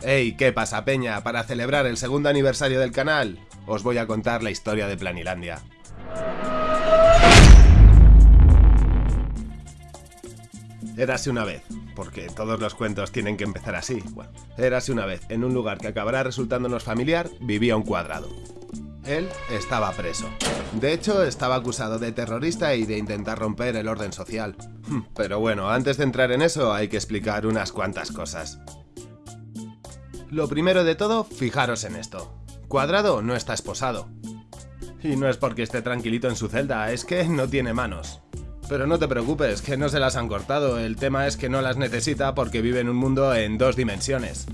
Hey, ¿qué pasa, Peña? Para celebrar el segundo aniversario del canal, os voy a contar la historia de Planilandia. Érase una vez, porque todos los cuentos tienen que empezar así. Bueno, érase una vez, en un lugar que acabará resultándonos familiar, vivía un cuadrado. Él estaba preso. De hecho, estaba acusado de terrorista y de intentar romper el orden social. Pero bueno, antes de entrar en eso hay que explicar unas cuantas cosas. Lo primero de todo, fijaros en esto. Cuadrado no está esposado. Y no es porque esté tranquilito en su celda, es que no tiene manos. Pero no te preocupes, que no se las han cortado, el tema es que no las necesita porque vive en un mundo en dos dimensiones.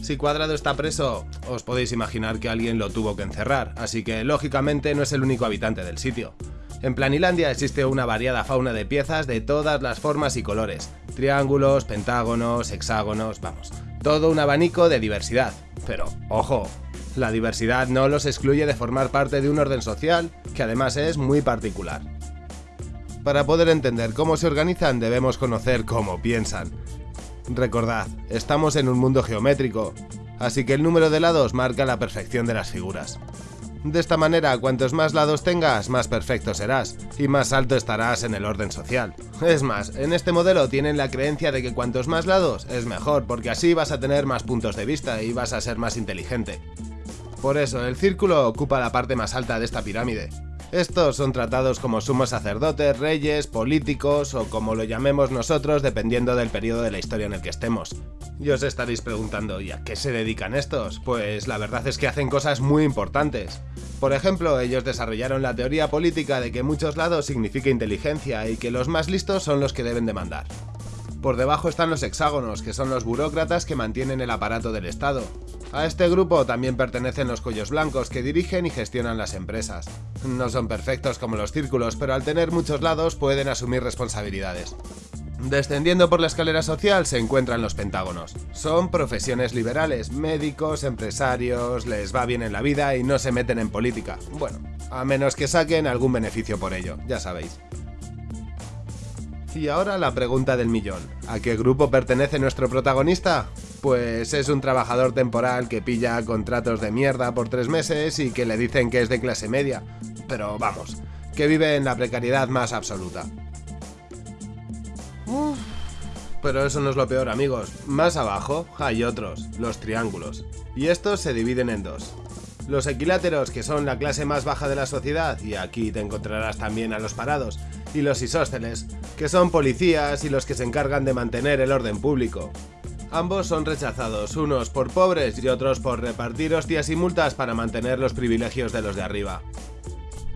Si Cuadrado está preso, os podéis imaginar que alguien lo tuvo que encerrar, así que lógicamente no es el único habitante del sitio. En Planilandia existe una variada fauna de piezas de todas las formas y colores, triángulos, pentágonos, hexágonos, vamos, todo un abanico de diversidad. Pero, ojo, la diversidad no los excluye de formar parte de un orden social que además es muy particular. Para poder entender cómo se organizan debemos conocer cómo piensan. Recordad, estamos en un mundo geométrico, así que el número de lados marca la perfección de las figuras. De esta manera, cuantos más lados tengas, más perfecto serás, y más alto estarás en el orden social. Es más, en este modelo tienen la creencia de que cuantos más lados es mejor, porque así vas a tener más puntos de vista y vas a ser más inteligente. Por eso, el círculo ocupa la parte más alta de esta pirámide, estos son tratados como sumos sacerdotes, reyes, políticos o como lo llamemos nosotros dependiendo del periodo de la historia en el que estemos. Y os estaréis preguntando, ¿y a qué se dedican estos? Pues la verdad es que hacen cosas muy importantes. Por ejemplo, ellos desarrollaron la teoría política de que muchos lados significa inteligencia y que los más listos son los que deben de mandar. Por debajo están los hexágonos, que son los burócratas que mantienen el aparato del Estado. A este grupo también pertenecen los cuellos blancos, que dirigen y gestionan las empresas. No son perfectos como los círculos, pero al tener muchos lados pueden asumir responsabilidades. Descendiendo por la escalera social se encuentran los pentágonos. Son profesiones liberales, médicos, empresarios, les va bien en la vida y no se meten en política. Bueno, a menos que saquen algún beneficio por ello, ya sabéis. Y ahora la pregunta del millón. ¿A qué grupo pertenece nuestro protagonista? Pues es un trabajador temporal que pilla contratos de mierda por tres meses y que le dicen que es de clase media. Pero vamos, que vive en la precariedad más absoluta. pero eso no es lo peor amigos. Más abajo hay otros, los triángulos. Y estos se dividen en dos. Los equiláteros, que son la clase más baja de la sociedad, y aquí te encontrarás también a los parados, y los isósceles, que son policías y los que se encargan de mantener el orden público. Ambos son rechazados, unos por pobres y otros por repartir hostias y multas para mantener los privilegios de los de arriba.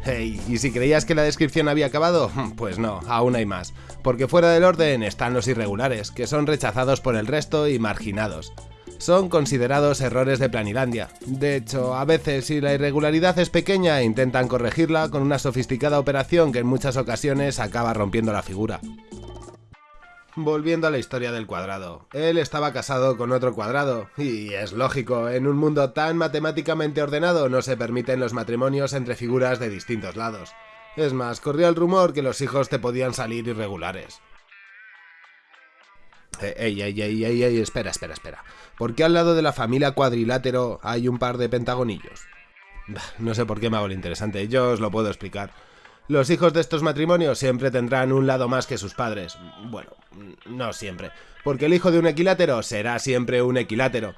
Hey, ¿y si creías que la descripción había acabado? Pues no, aún hay más, porque fuera del orden están los irregulares, que son rechazados por el resto y marginados son considerados errores de Planilandia. De hecho, a veces si la irregularidad es pequeña intentan corregirla con una sofisticada operación que en muchas ocasiones acaba rompiendo la figura. Volviendo a la historia del cuadrado, él estaba casado con otro cuadrado, y es lógico, en un mundo tan matemáticamente ordenado no se permiten los matrimonios entre figuras de distintos lados. Es más, corrió el rumor que los hijos te podían salir irregulares. Eh, ey, ey, ey, ey, ey, espera, espera, espera. ¿Por qué al lado de la familia cuadrilátero hay un par de pentagonillos? No sé por qué me hago lo interesante, yo os lo puedo explicar. Los hijos de estos matrimonios siempre tendrán un lado más que sus padres. Bueno, no siempre, porque el hijo de un equilátero será siempre un equilátero.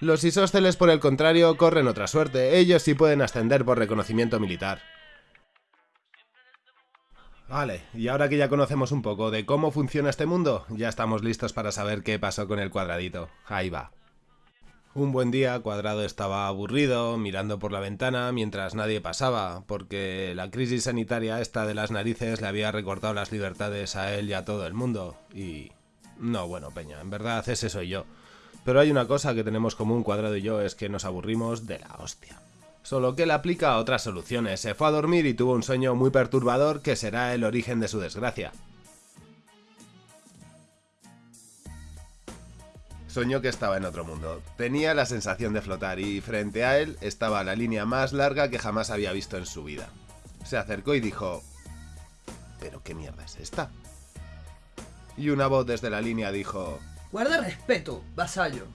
Los isósceles, por el contrario, corren otra suerte, ellos sí pueden ascender por reconocimiento militar. Vale, y ahora que ya conocemos un poco de cómo funciona este mundo, ya estamos listos para saber qué pasó con el cuadradito. Ahí va. Un buen día, Cuadrado estaba aburrido, mirando por la ventana mientras nadie pasaba, porque la crisis sanitaria esta de las narices le había recortado las libertades a él y a todo el mundo. Y... No, bueno, Peña, en verdad ese soy yo. Pero hay una cosa que tenemos común Cuadrado y yo, es que nos aburrimos de la hostia solo que él aplica otras soluciones. Se fue a dormir y tuvo un sueño muy perturbador que será el origen de su desgracia. Soñó que estaba en otro mundo. Tenía la sensación de flotar y frente a él estaba la línea más larga que jamás había visto en su vida. Se acercó y dijo... ¿Pero qué mierda es esta? Y una voz desde la línea dijo... Guarda respeto, vasallo.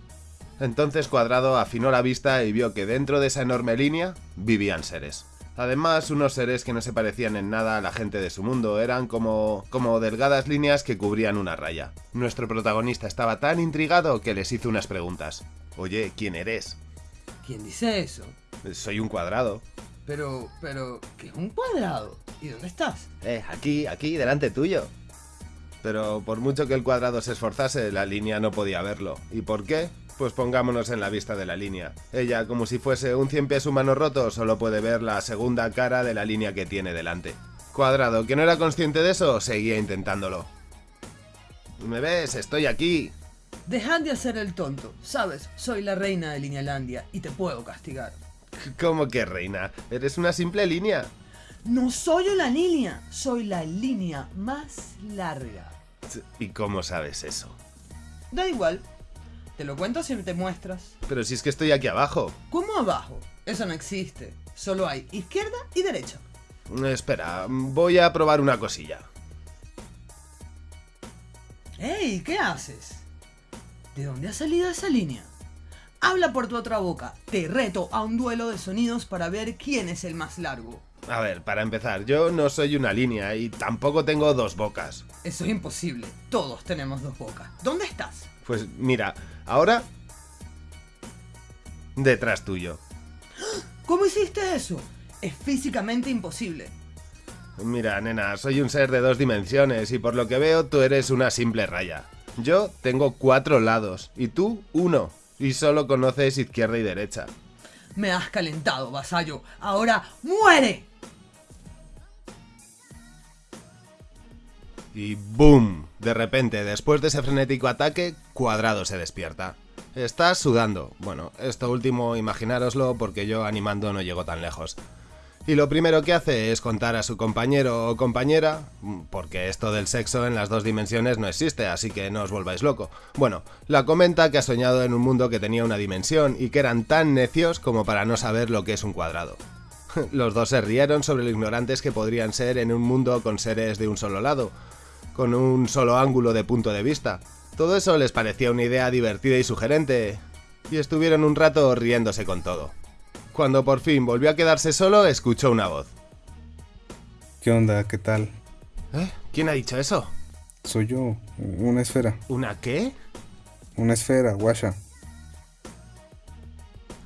Entonces Cuadrado afinó la vista y vio que dentro de esa enorme línea vivían seres. Además, unos seres que no se parecían en nada a la gente de su mundo, eran como, como delgadas líneas que cubrían una raya. Nuestro protagonista estaba tan intrigado que les hizo unas preguntas. Oye, ¿quién eres? ¿Quién dice eso? Soy un cuadrado. Pero, pero, ¿qué es un cuadrado? ¿Y dónde estás? Eh, aquí, aquí, delante tuyo. Pero por mucho que el cuadrado se esforzase, la línea no podía verlo. ¿Y por qué? Pues pongámonos en la vista de la línea. Ella, como si fuese un cien pies humano roto, solo puede ver la segunda cara de la línea que tiene delante. Cuadrado, que no era consciente de eso, seguía intentándolo. ¿Me ves? Estoy aquí. Dejad de hacer el tonto. Sabes, soy la reina de Linealandia y te puedo castigar. ¿Cómo que reina? Eres una simple línea. No soy una línea, soy la línea más larga. ¿Y cómo sabes eso? Da igual. Te lo cuento si te muestras. Pero si es que estoy aquí abajo. ¿Cómo abajo? Eso no existe. Solo hay izquierda y derecha. Espera, voy a probar una cosilla. ¡Ey! ¿Qué haces? ¿De dónde ha salido esa línea? Habla por tu otra boca. Te reto a un duelo de sonidos para ver quién es el más largo. A ver, para empezar, yo no soy una línea y tampoco tengo dos bocas. Eso es imposible. Todos tenemos dos bocas. ¿Dónde estás? Pues mira, ahora... Detrás tuyo. ¿Cómo hiciste eso? Es físicamente imposible. Mira, nena, soy un ser de dos dimensiones y por lo que veo tú eres una simple raya. Yo tengo cuatro lados y tú uno. Y solo conoces izquierda y derecha. Me has calentado, vasallo. Ahora muere. Y ¡boom! De repente, después de ese frenético ataque, Cuadrado se despierta. Está sudando. Bueno, esto último imaginároslo porque yo animando no llego tan lejos. Y lo primero que hace es contar a su compañero o compañera, porque esto del sexo en las dos dimensiones no existe, así que no os volváis loco. Bueno, la comenta que ha soñado en un mundo que tenía una dimensión y que eran tan necios como para no saber lo que es un cuadrado. Los dos se rieron sobre lo ignorantes que podrían ser en un mundo con seres de un solo lado, con un solo ángulo de punto de vista. Todo eso les parecía una idea divertida y sugerente, y estuvieron un rato riéndose con todo. Cuando por fin volvió a quedarse solo, escuchó una voz. ¿Qué onda? ¿Qué tal? ¿Eh? ¿Quién ha dicho eso? Soy yo, una esfera. ¿Una qué? Una esfera, guasha.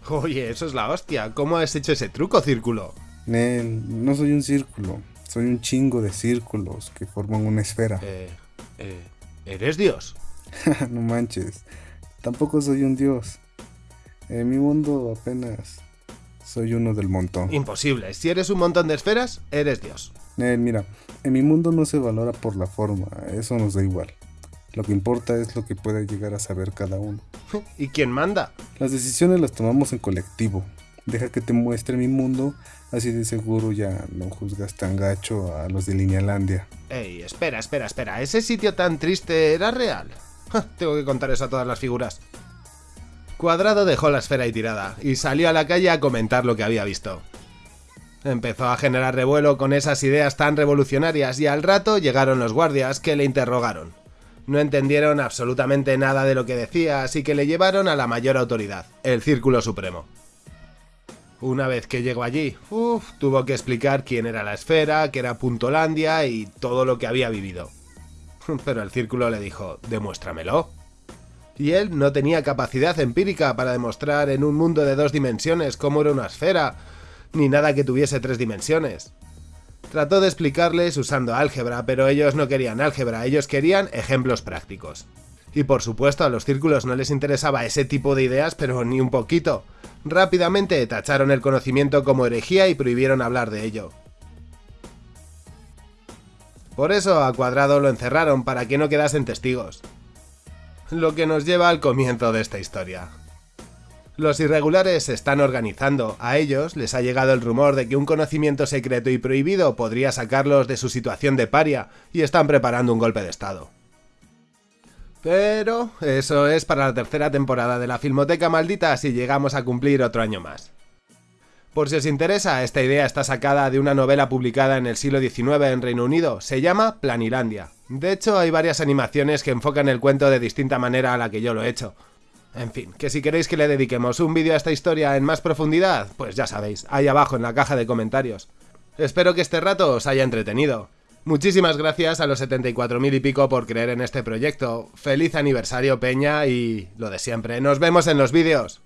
Oye, eso es la hostia. ¿Cómo has hecho ese truco, círculo? Nel, no soy un círculo. Soy un chingo de círculos que forman una esfera. Eh, eh, ¿Eres Dios? no manches. Tampoco soy un dios. En mi mundo apenas soy uno del montón. Imposible. Si eres un montón de esferas, eres Dios. Nel, mira, en mi mundo no se valora por la forma. Eso nos da igual. Lo que importa es lo que puede llegar a saber cada uno. ¿Y quién manda? Las decisiones las tomamos en colectivo. Deja que te muestre mi mundo, así de seguro ya no juzgas tan gacho a los de Linealandia. Ey, espera, espera, espera. ¿Ese sitio tan triste era real? Tengo que contar eso a todas las figuras. Cuadrado dejó la esfera ahí tirada y salió a la calle a comentar lo que había visto. Empezó a generar revuelo con esas ideas tan revolucionarias y al rato llegaron los guardias que le interrogaron. No entendieron absolutamente nada de lo que decía, así que le llevaron a la mayor autoridad, el Círculo Supremo. Una vez que llegó allí, uff, tuvo que explicar quién era la esfera, qué era Puntolandia y todo lo que había vivido. Pero el Círculo le dijo, demuéstramelo. Y él no tenía capacidad empírica para demostrar en un mundo de dos dimensiones cómo era una esfera, ni nada que tuviese tres dimensiones. Trató de explicarles usando álgebra, pero ellos no querían álgebra, ellos querían ejemplos prácticos. Y por supuesto a los círculos no les interesaba ese tipo de ideas, pero ni un poquito. Rápidamente tacharon el conocimiento como herejía y prohibieron hablar de ello. Por eso a Cuadrado lo encerraron para que no quedasen testigos. Lo que nos lleva al comienzo de esta historia. Los irregulares se están organizando, a ellos les ha llegado el rumor de que un conocimiento secreto y prohibido podría sacarlos de su situación de paria y están preparando un golpe de estado. Pero eso es para la tercera temporada de la Filmoteca Maldita si llegamos a cumplir otro año más. Por si os interesa, esta idea está sacada de una novela publicada en el siglo XIX en Reino Unido, se llama Planilandia. De hecho, hay varias animaciones que enfocan el cuento de distinta manera a la que yo lo he hecho. En fin, que si queréis que le dediquemos un vídeo a esta historia en más profundidad, pues ya sabéis, ahí abajo en la caja de comentarios. Espero que este rato os haya entretenido. Muchísimas gracias a los 74.000 y pico por creer en este proyecto. Feliz aniversario Peña y lo de siempre. Nos vemos en los vídeos.